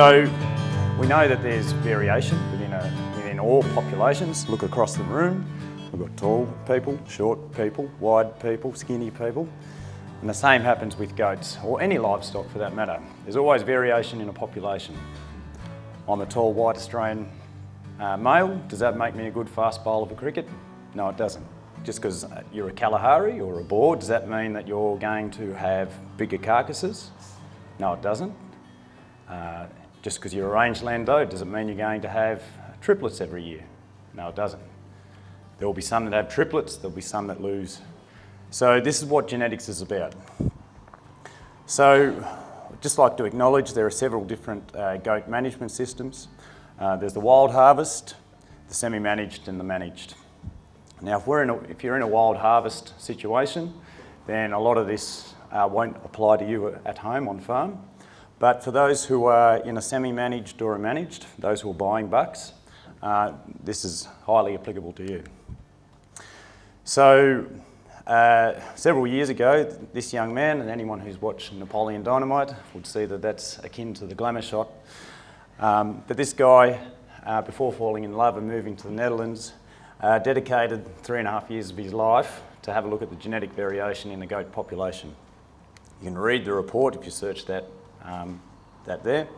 So we know that there's variation within, a, within all populations. Look across the room, we've got tall people, short people, wide people, skinny people. And the same happens with goats, or any livestock for that matter. There's always variation in a population. I'm a tall white Australian uh, male. Does that make me a good fast bowler for cricket? No, it doesn't. Just because you're a Kalahari or a Boer, does that mean that you're going to have bigger carcasses? No, it doesn't. Uh, just because you're a rangeland doe, does it mean you're going to have triplets every year? No, it doesn't. There will be some that have triplets, there'll be some that lose. So this is what genetics is about. So I'd just like to acknowledge there are several different uh, goat management systems. Uh, there's the wild harvest, the semi-managed and the managed. Now if, we're in a, if you're in a wild harvest situation, then a lot of this uh, won't apply to you at home on farm. But for those who are in a semi-managed or a managed, those who are buying bucks, uh, this is highly applicable to you. So uh, several years ago, this young man, and anyone who's watched Napoleon Dynamite would see that that's akin to the glamour shot. Um, but this guy, uh, before falling in love and moving to the Netherlands, uh, dedicated three and a half years of his life to have a look at the genetic variation in the goat population. You can read the report if you search that um, that there.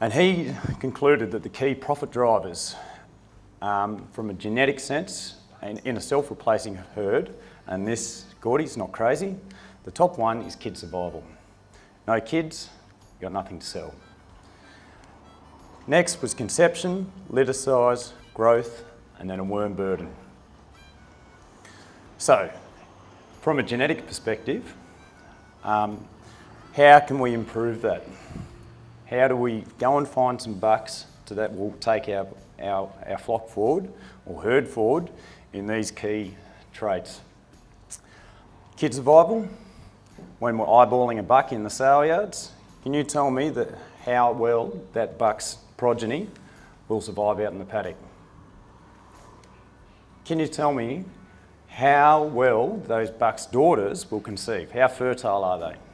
And he concluded that the key profit drivers um, from a genetic sense in, in a self-replacing herd, and this, Gordy's not crazy, the top one is kid survival. No kids, you got nothing to sell. Next was conception, litter size, growth, and then a worm burden. So, from a genetic perspective, um, how can we improve that? How do we go and find some bucks to that will take our, our, our flock forward or herd forward in these key traits? Kid survival, when we're eyeballing a buck in the sale yards, can you tell me that how well that buck's progeny will survive out in the paddock? Can you tell me how well those bucks' daughters will conceive? How fertile are they?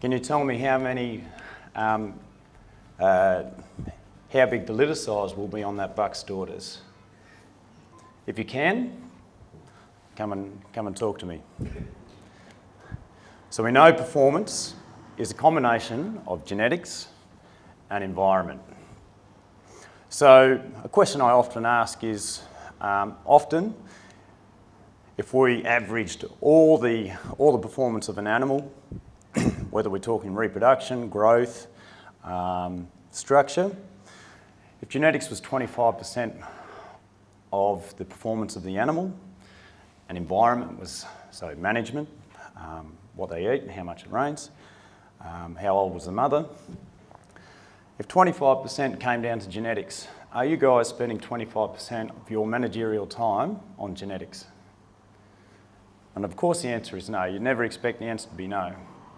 Can you tell me how many, um, uh, how big the litter size will be on that buck's daughters? If you can, come and, come and talk to me. So we know performance is a combination of genetics and environment. So a question I often ask is, um, often, if we averaged all the, all the performance of an animal whether we're talking reproduction, growth, um, structure. If genetics was 25% of the performance of the animal, and environment was, so management, um, what they eat and how much it rains, um, how old was the mother. If 25% came down to genetics, are you guys spending 25% of your managerial time on genetics? And of course the answer is no. You'd never expect the answer to be no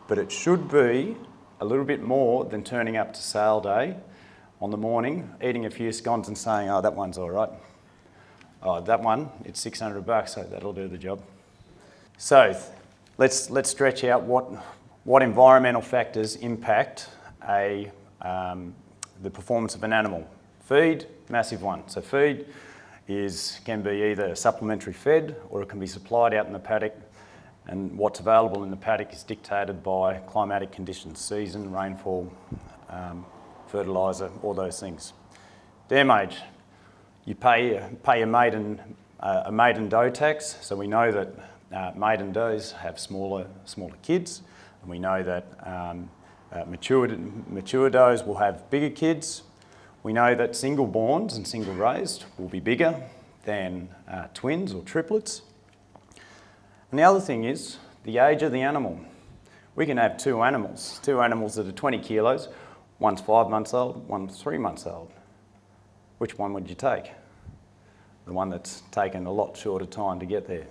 but it should be a little bit more than turning up to sale day on the morning, eating a few scones and saying, oh, that one's all right. Oh, that one, it's 600 bucks, so that'll do the job. So let's, let's stretch out what, what environmental factors impact a, um, the performance of an animal. Feed, massive one. So feed is, can be either supplementary fed or it can be supplied out in the paddock and what's available in the paddock is dictated by climatic conditions, season, rainfall, um, fertiliser, all those things. Damage, you pay, pay a, maiden, uh, a maiden doe tax, so we know that uh, maiden does have smaller, smaller kids, and we know that um, uh, mature, mature does will have bigger kids. We know that single borns and single raised will be bigger than uh, twins or triplets. And the other thing is the age of the animal. We can have two animals, two animals that are 20 kilos, one's five months old, one's three months old. Which one would you take? The one that's taken a lot shorter time to get there,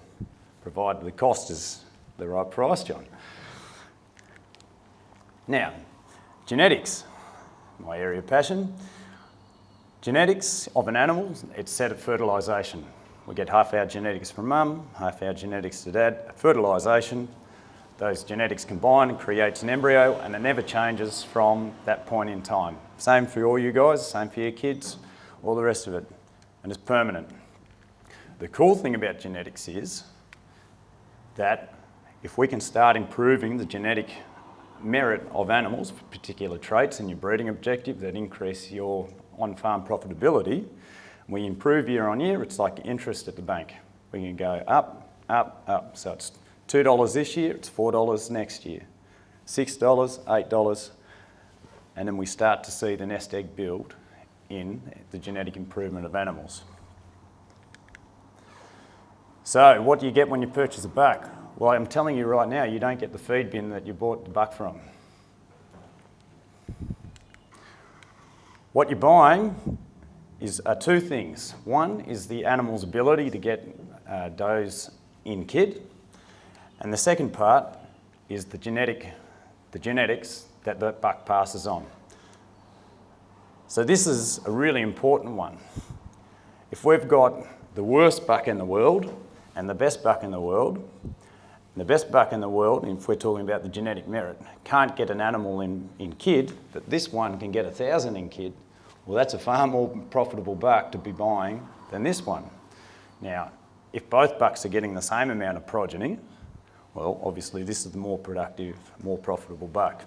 provided the cost is the right price, John. Now, genetics, my area of passion. Genetics of an animal, it's set at fertilisation. We get half our genetics from mum, half our genetics to dad. Fertilisation, those genetics combine and creates an embryo and it never changes from that point in time. Same for all you guys, same for your kids, all the rest of it, and it's permanent. The cool thing about genetics is that if we can start improving the genetic merit of animals for particular traits in your breeding objective that increase your on-farm profitability, we improve year on year, it's like interest at the bank. We can go up, up, up. So it's $2 this year, it's $4 next year. $6, $8, and then we start to see the nest egg build in the genetic improvement of animals. So what do you get when you purchase a buck? Well, I'm telling you right now, you don't get the feed bin that you bought the buck from. What you're buying is uh, two things. One is the animal's ability to get uh, does in kid, and the second part is the genetic, the genetics that the buck passes on. So this is a really important one. If we've got the worst buck in the world and the best buck in the world, the best buck in the world, if we're talking about the genetic merit, can't get an animal in, in kid, but this one can get a thousand in kid, well that's a far more profitable buck to be buying than this one. Now, if both bucks are getting the same amount of progeny, well, obviously this is the more productive, more profitable buck.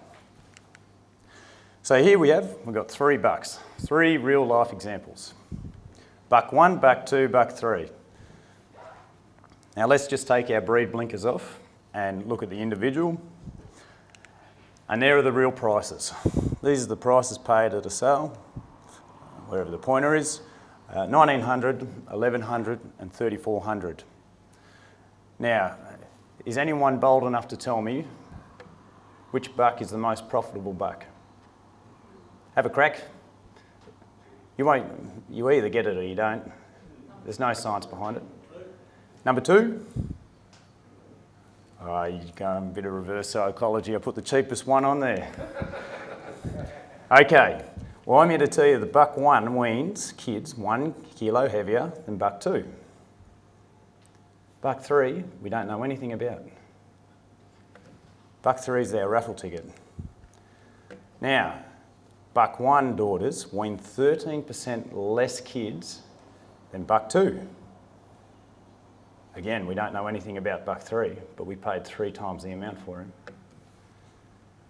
So here we have, we've got three bucks, three real life examples. Buck one, buck two, buck three. Now let's just take our breed blinkers off and look at the individual. And there are the real prices. These are the prices paid at a sale, wherever the pointer is. Uh, 1900, 1100 and 3400. Now, is anyone bold enough to tell me which buck is the most profitable buck? Have a crack. You won't, you either get it or you don't. There's no science behind it. Number two, oh, you go a bit of reverse psychology. I put the cheapest one on there. okay, well I'm here to tell you the buck one weans kids one kilo heavier than buck two. Buck three, we don't know anything about. Buck three is our raffle ticket. Now, buck one daughters wean 13% less kids than buck two. Again, we don't know anything about buck three, but we paid three times the amount for him.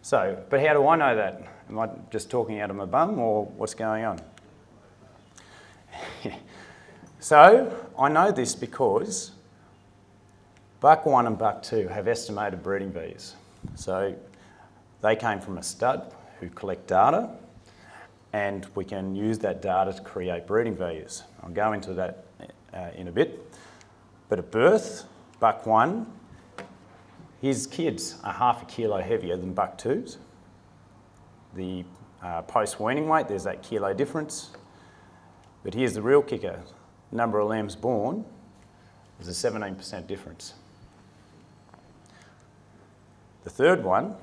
So, but how do I know that? Am I just talking out of my bum or what's going on? so, I know this because buck one and buck two have estimated breeding values. So, they came from a stud who collect data and we can use that data to create breeding values. I'll go into that uh, in a bit. But at birth, buck one, his kids are half a kilo heavier than buck twos. The uh, post-weaning weight, there's that kilo difference. But here's the real kicker. Number of lambs born, there's a 17% difference. The third one,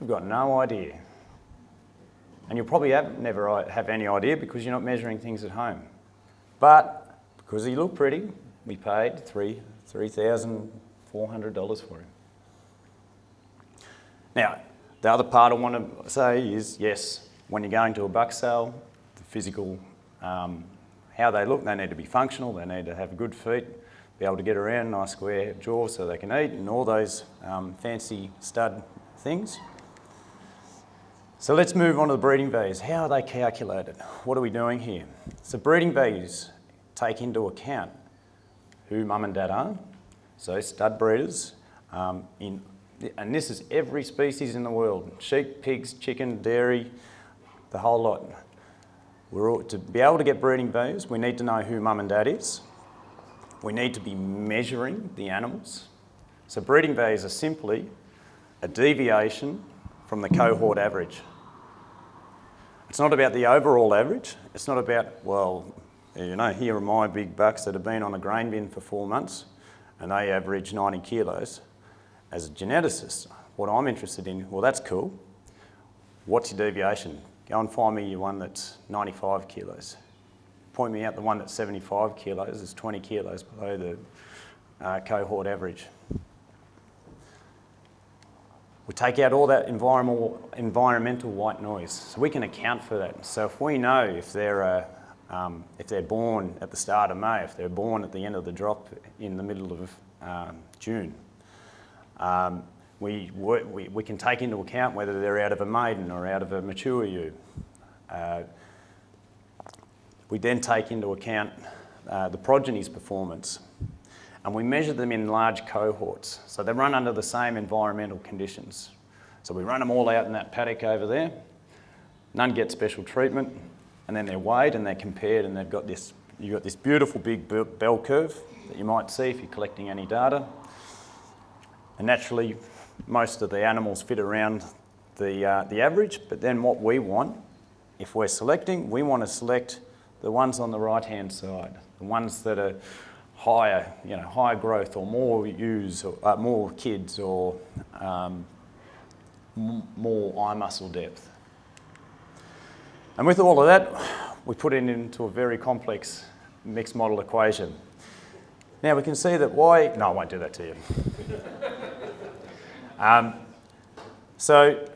we've got no idea. And you'll probably have, never have any idea because you're not measuring things at home. But because he looked pretty, we paid three $3,400 for him. Now, the other part I want to say is, yes, when you're going to a buck sale, the physical, um, how they look, they need to be functional, they need to have good feet, be able to get around, nice square jaw so they can eat, and all those um, fancy stud things. So let's move on to the breeding values. How are they calculated? What are we doing here? So breeding values take into account who mum and dad are. So stud breeders, um, in, and this is every species in the world, sheep, pigs, chicken, dairy, the whole lot. We're all, to be able to get breeding values, we need to know who mum and dad is. We need to be measuring the animals. So breeding values are simply a deviation from the cohort average. It's not about the overall average. It's not about, well, you know, here are my big bucks that have been on a grain bin for four months and they average 90 kilos. As a geneticist, what I'm interested in, well, that's cool. What's your deviation? Go and find me one that's 95 kilos. Point me out the one that's 75 kilos is 20 kilos below the uh, cohort average. We take out all that environmental, environmental white noise, so we can account for that. So if we know if they're, uh, um, if they're born at the start of May, if they're born at the end of the drop in the middle of um, June, um, we, we, we can take into account whether they're out of a maiden or out of a mature ewe. Uh, we then take into account uh, the progeny's performance and we measure them in large cohorts. So they run under the same environmental conditions. So we run them all out in that paddock over there. None get special treatment and then they're weighed and they're compared and they've got this, you've got this beautiful big bell curve that you might see if you're collecting any data. And naturally, most of the animals fit around the, uh, the average, but then what we want, if we're selecting, we want to select the ones on the right-hand side, the ones that are higher, you know, higher growth or more ewes, or, uh, more kids or um, more eye muscle depth. And with all of that, we put it into a very complex mixed model equation. Now we can see that why, no I won't do that to you. um, so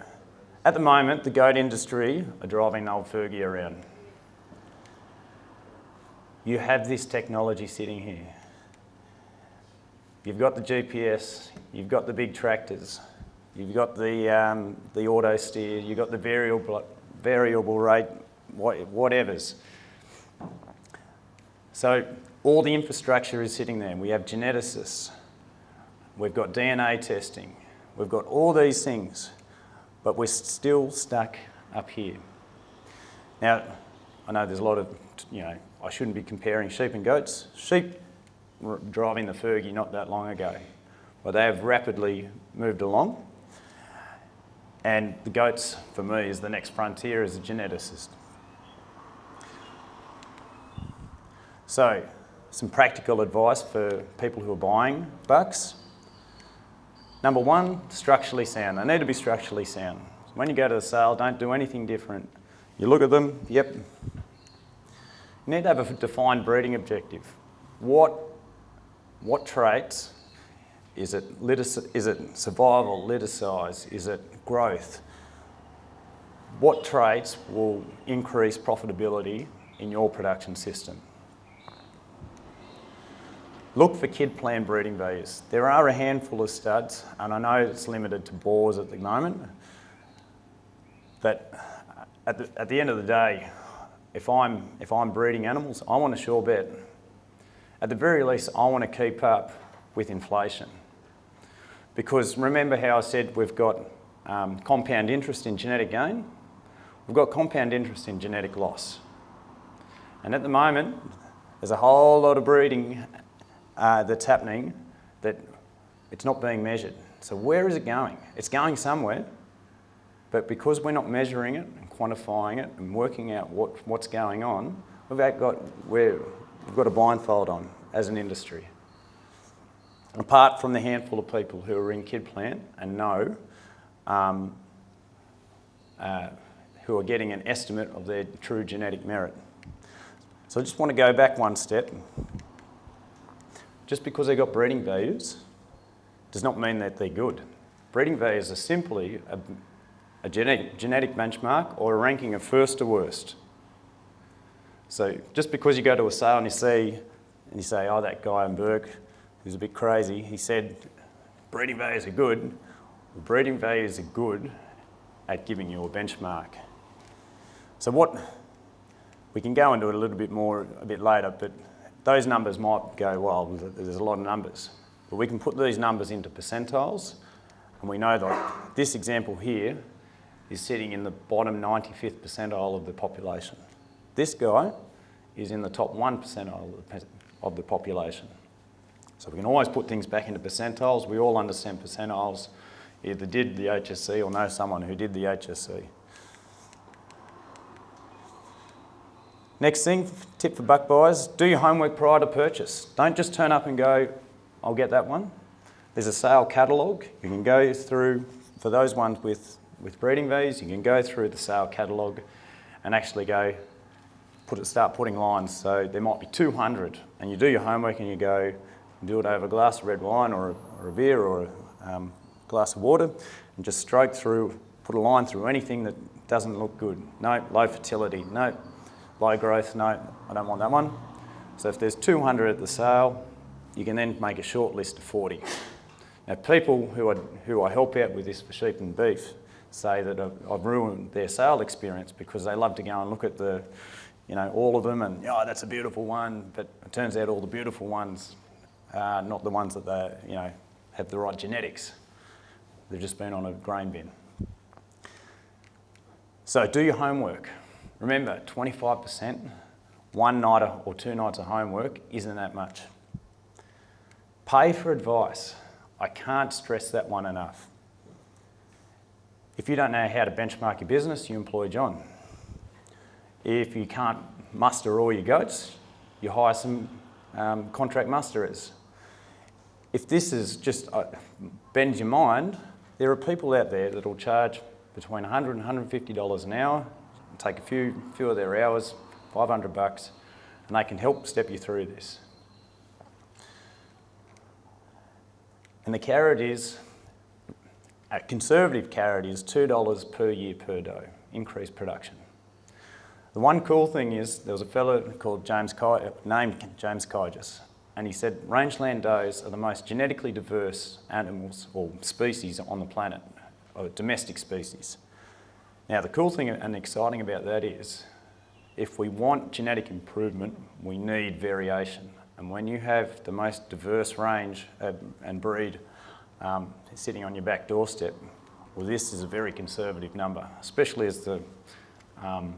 at the moment, the goat industry are driving old Fergie around you have this technology sitting here. You've got the GPS, you've got the big tractors, you've got the, um, the auto steer, you've got the variable, variable rate, whatevers. So all the infrastructure is sitting there. We have geneticists, we've got DNA testing, we've got all these things, but we're still stuck up here. Now, I know there's a lot of, you know, I shouldn't be comparing sheep and goats. Sheep driving the Fergie not that long ago, but they have rapidly moved along. And the goats, for me, is the next frontier as a geneticist. So, some practical advice for people who are buying bucks. Number one, structurally sound. They need to be structurally sound. When you go to the sale, don't do anything different. You look at them, yep, you need to have a defined breeding objective. What, what traits, is it, is it survival, litter size, is it growth? What traits will increase profitability in your production system? Look for KIDPLAN breeding values. There are a handful of studs, and I know it's limited to Boers at the moment, but at the, at the end of the day, if I'm, if I'm breeding animals, I want a sure bet. At the very least, I want to keep up with inflation. Because remember how I said we've got um, compound interest in genetic gain? We've got compound interest in genetic loss. And at the moment, there's a whole lot of breeding uh, that's happening that it's not being measured. So where is it going? It's going somewhere, but because we're not measuring it and quantifying it and working out what, what's going on, we've got, we've got a blindfold on as an industry. Apart from the handful of people who are in KIDPLAN and know, um, uh, who are getting an estimate of their true genetic merit. So I just want to go back one step. Just because they've got breeding values does not mean that they're good. Breeding values are simply a, a genetic, genetic benchmark or a ranking of first to worst. So just because you go to a sale and you see, and you say, oh, that guy in Bourke, who's a bit crazy, he said breeding values are good. Well, breeding values are good at giving you a benchmark. So what, we can go into it a little bit more a bit later, but those numbers might go, well, there's a lot of numbers. But we can put these numbers into percentiles, and we know that this example here is sitting in the bottom 95th percentile of the population. This guy is in the top 1 percentile of the population. So we can always put things back into percentiles. We all understand percentiles. Either did the HSC or know someone who did the HSC. Next thing, tip for buck buyers, do your homework prior to purchase. Don't just turn up and go, I'll get that one. There's a sale catalogue. You can go through, for those ones with with breeding values, you can go through the sale catalogue and actually go put it, start putting lines. So there might be 200 and you do your homework and you go do it over a glass of red wine or, or a beer or a um, glass of water and just stroke through, put a line through anything that doesn't look good. No, low fertility, no, low growth, no, I don't want that one. So if there's 200 at the sale, you can then make a short list of 40. Now people who I, who I help out with this for sheep and beef say that I've, I've ruined their sale experience because they love to go and look at the, you know, all of them and, oh, that's a beautiful one, but it turns out all the beautiful ones are not the ones that they, you know, have the right genetics. They've just been on a grain bin. So do your homework. Remember, 25%, one night or two nights of homework isn't that much. Pay for advice. I can't stress that one enough. If you don't know how to benchmark your business, you employ John. If you can't muster all your goats, you hire some um, contract musterers. If this is just uh, bends your mind, there are people out there that will charge between 100 and $150 an hour, take a few, few of their hours, 500 bucks, and they can help step you through this. And the carrot is, a conservative carrot is $2 per year per doe, increased production. The one cool thing is there was a fellow called James uh, named James Kijas, and he said rangeland does are the most genetically diverse animals or species on the planet, or domestic species. Now the cool thing and exciting about that is if we want genetic improvement, we need variation. And when you have the most diverse range and breed um, sitting on your back doorstep, well this is a very conservative number, especially as the um,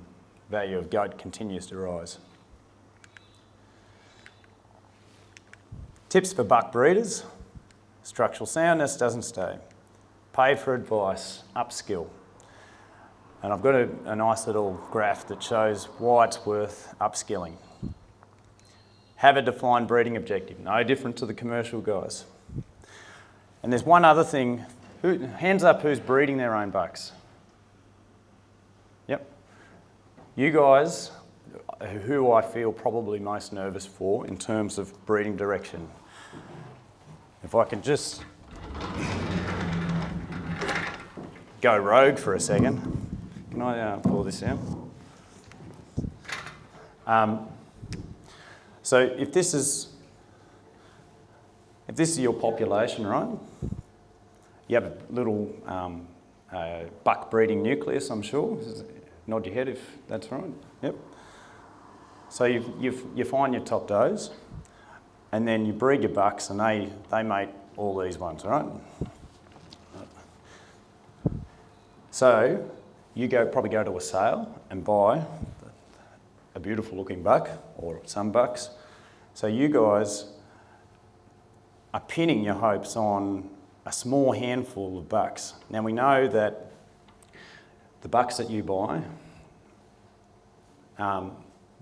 value of goat continues to rise. Tips for buck breeders. Structural soundness doesn't stay. Pay for advice, upskill. And I've got a, a, nice little graph that shows why it's worth upskilling. Have a defined breeding objective, no different to the commercial guys. And there's one other thing, who, hands up who's breeding their own bucks. Yep, you guys, who I feel probably most nervous for in terms of breeding direction. If I can just go rogue for a second. Can I uh, pull this out? Um, so if this is if this is your population, right? You have a little um, uh, buck breeding nucleus, I'm sure. Nod your head if that's right. Yep. So you you you find your top does, and then you breed your bucks, and they they mate all these ones, right? So you go probably go to a sale and buy a beautiful looking buck or some bucks. So you guys are pinning your hopes on a small handful of bucks. Now we know that the bucks that you buy um,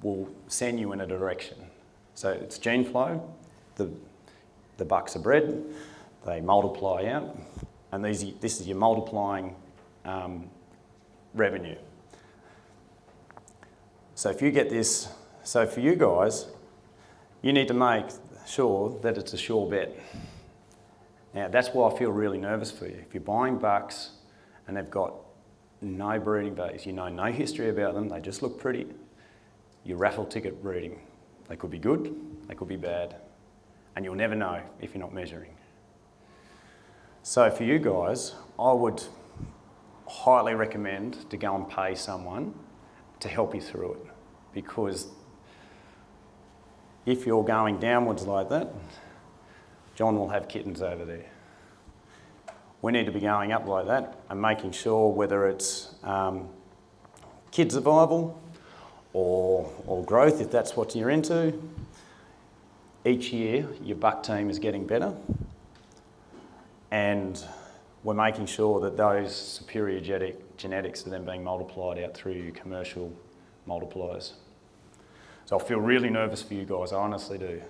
will send you in a direction. So it's gene flow, the, the bucks are bred, they multiply out, and these, this is your multiplying um, revenue. So if you get this, so for you guys, you need to make sure that it's a sure bet. Now that's why I feel really nervous for you. If you're buying bucks and they've got no breeding values. You know no history about them, they just look pretty. You raffle ticket breeding. They could be good, they could be bad. And you'll never know if you're not measuring. So for you guys, I would highly recommend to go and pay someone to help you through it. Because if you're going downwards like that, John will have kittens over there we need to be going up like that and making sure whether it's um, kid survival or, or growth, if that's what you're into, each year your buck team is getting better and we're making sure that those superior genetic, genetics are then being multiplied out through commercial multipliers. So I feel really nervous for you guys, I honestly do.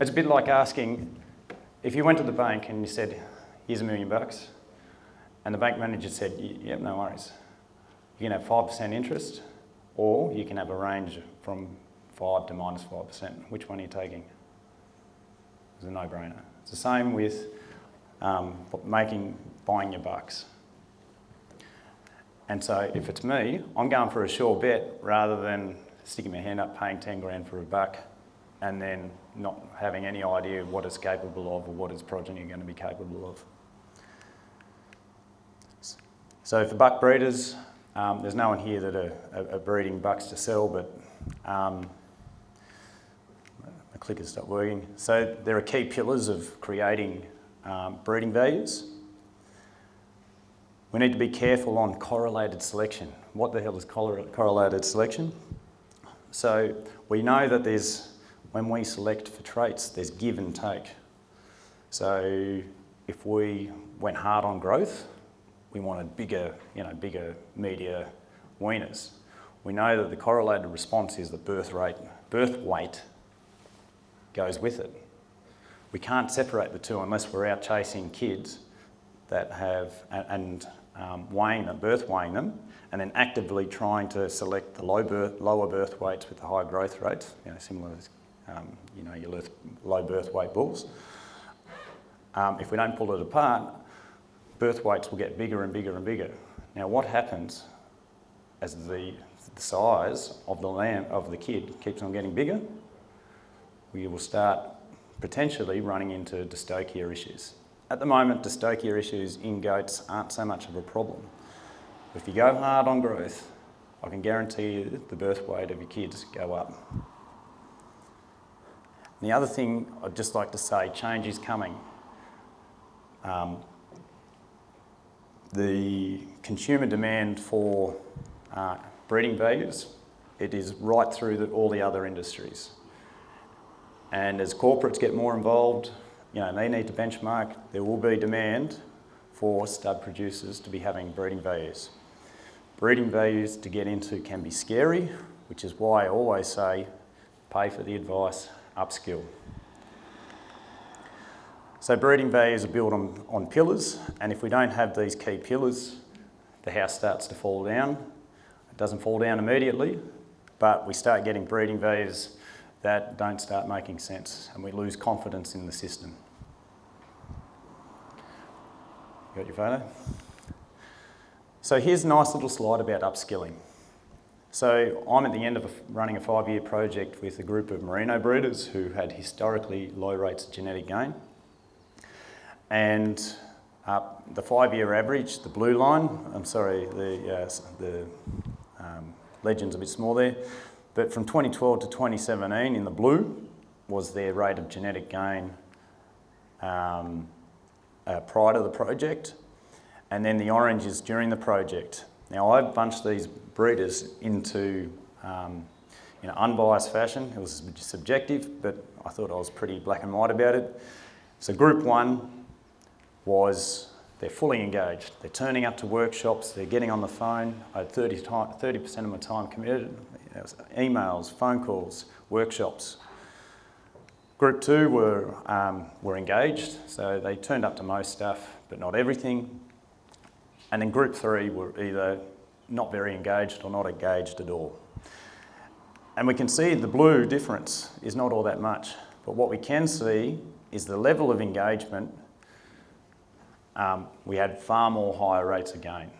It's a bit like asking, if you went to the bank and you said, here's a million bucks, and the bank manager said, yep, no worries. You can have 5% interest, or you can have a range from 5 to minus 5%. Which one are you taking? It's a no-brainer. It's the same with um, making, buying your bucks. And so if it's me, I'm going for a sure bet rather than sticking my hand up paying 10 grand for a buck and then not having any idea what it's capable of or what its progeny are going to be capable of. So for buck breeders, um, there's no one here that are, are, breeding bucks to sell, but um, the clicker stopped working. So there are key pillars of creating um, breeding values. We need to be careful on correlated selection. What the hell is correlated selection? So we know that there's, when we select for traits, there's give and take. So if we went hard on growth, we wanted bigger, you know, bigger media weaners. We know that the correlated response is that birth rate, birth weight goes with it. We can't separate the two unless we're out chasing kids that have, and um, weighing them, birth weighing them, and then actively trying to select the low birth, lower birth weights with the high growth rates, you know, similar to, um, you know, your low birth weight bulls. Um, if we don't pull it apart, birth weights will get bigger and bigger and bigger. Now what happens as the, size of the lamb, of the kid keeps on getting bigger? We will start potentially running into dystocia issues. At the moment, dystocia issues in goats aren't so much of a problem. If you go hard on growth, I can guarantee you the birth weight of your kids go up. And the other thing I'd just like to say, change is coming. Um, the consumer demand for uh, breeding values, it is right through the, all the other industries. And as corporates get more involved, you know, they need to benchmark, there will be demand for stud producers to be having breeding values. Breeding values to get into can be scary, which is why I always say, pay for the advice, upskill. So breeding values are built on, on pillars, and if we don't have these key pillars, the house starts to fall down. It doesn't fall down immediately, but we start getting breeding values that don't start making sense, and we lose confidence in the system. You got your photo? So here's a nice little slide about upskilling. So I'm at the end of a, running a five-year project with a group of merino breeders who had historically low rates of genetic gain. And uh, the five-year average, the blue line, I'm sorry, the, uh, the um, legend's a bit small there, but from 2012 to 2017 in the blue was their rate of genetic gain um, uh, prior to the project, and then the orange is during the project. Now I've bunched these breeders into um, you know, unbiased fashion. It was subjective, but I thought I was pretty black and white about it. So group one, was they're fully engaged. They're turning up to workshops, they're getting on the phone. I had 30, percent of my time committed. emails, phone calls, workshops. Group two were, um, were engaged, so they turned up to most stuff, but not everything. And then group three were either not very engaged or not engaged at all. And we can see the blue difference is not all that much, but what we can see is the level of engagement um, we had far more higher rates of gain.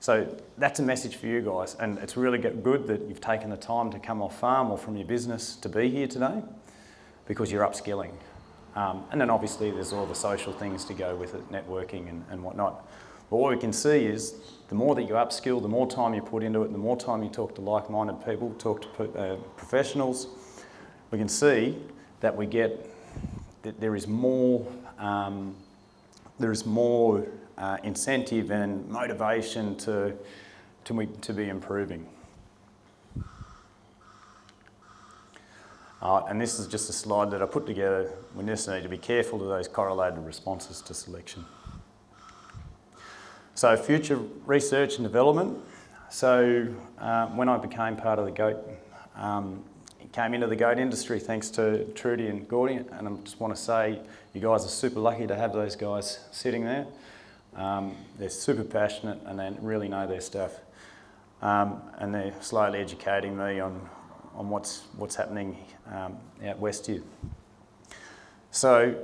So that's a message for you guys, and it's really good that you've taken the time to come off farm or from your business to be here today because you're upskilling. Um, and then obviously there's all the social things to go with it, networking and, and whatnot. But what we can see is the more that you upskill, the more time you put into it, the more time you talk to like-minded people, talk to uh, professionals, we can see that we get, that there is more um, there's more uh, incentive and motivation to, to, to be improving. Uh, and this is just a slide that I put together. We just need to be careful of those correlated responses to selection. So future research and development. So uh, when I became part of the goat, um, came into the goat industry thanks to Trudy and Gordy, and I just want to say you guys are super lucky to have those guys sitting there. Um, they're super passionate and they really know their stuff. Um, and they're slowly educating me on, on what's, what's happening um, out west here. So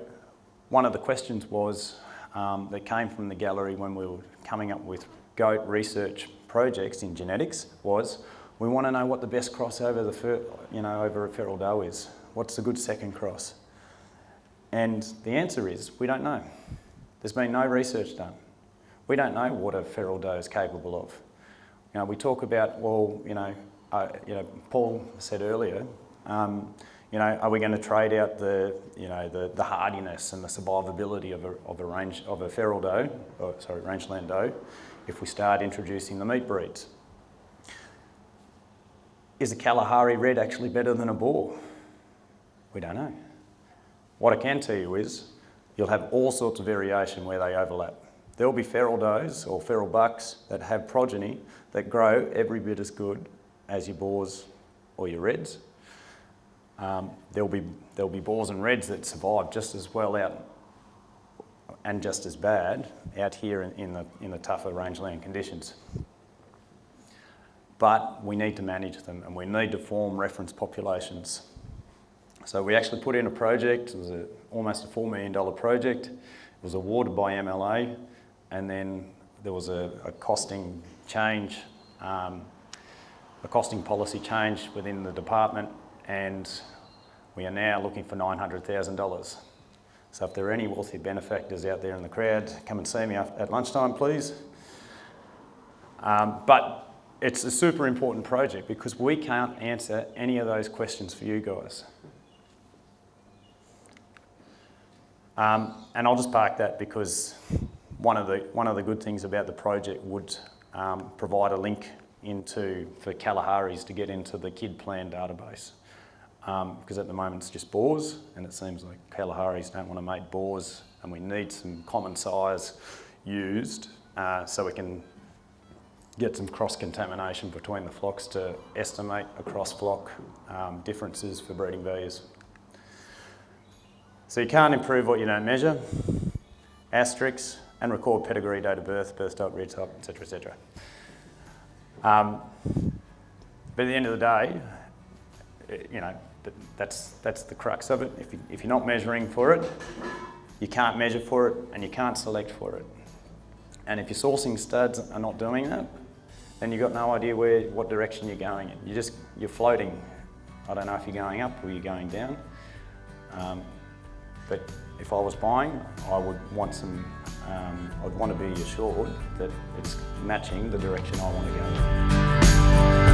one of the questions was um, that came from the gallery when we were coming up with goat research projects in genetics was we want to know what the best cross over the you know over a feral doe is. What's the good second cross? And the answer is we don't know. There's been no research done. We don't know what a feral doe is capable of. You know, we talk about, well, you know, uh, you know, Paul said earlier, um, you know, are we going to trade out the, you know, the, the hardiness and the survivability of a, of a range of a feral doe, or, sorry, rangeland doe, if we start introducing the meat breeds? Is a Kalahari red actually better than a Boer? We don't know. What I can tell you is you'll have all sorts of variation where they overlap. There will be feral does or feral bucks that have progeny that grow every bit as good as your Boers or your reds. Um, there'll, be, there'll be Boers and reds that survive just as well out and just as bad out here in, in, the, in the tougher rangeland conditions. But we need to manage them and we need to form reference populations so we actually put in a project, it was a, almost a $4 million project. It was awarded by MLA and then there was a, a costing change, um, a costing policy change within the department and we are now looking for $900,000. So if there are any wealthy benefactors out there in the crowd, come and see me at lunchtime, please. Um, but it's a super important project because we can't answer any of those questions for you guys. Um, and I'll just park that because one of the, one of the good things about the project would um, provide a link into, for Kalahari's to get into the KIDPLAN database. Um, because at the moment it's just Boers and it seems like Kalahari's don't want to mate Boers and we need some common size used uh, so we can get some cross-contamination between the flocks to estimate across flock um, differences for breeding values. So you can't improve what you don't measure, asterisks, and record pedigree, date of birth, birth type, rear type, etc., etc. Um, but at the end of the day, you know, that's, that's the crux of it. If, you, if you're not measuring for it, you can't measure for it and you can't select for it. And if your sourcing studs are not doing that, then you've got no idea where, what direction you're going in. You're just, you're floating. I don't know if you're going up or you're going down. Um, but if I was buying, I would want some, um, I'd want to be assured that it's matching the direction I want to go.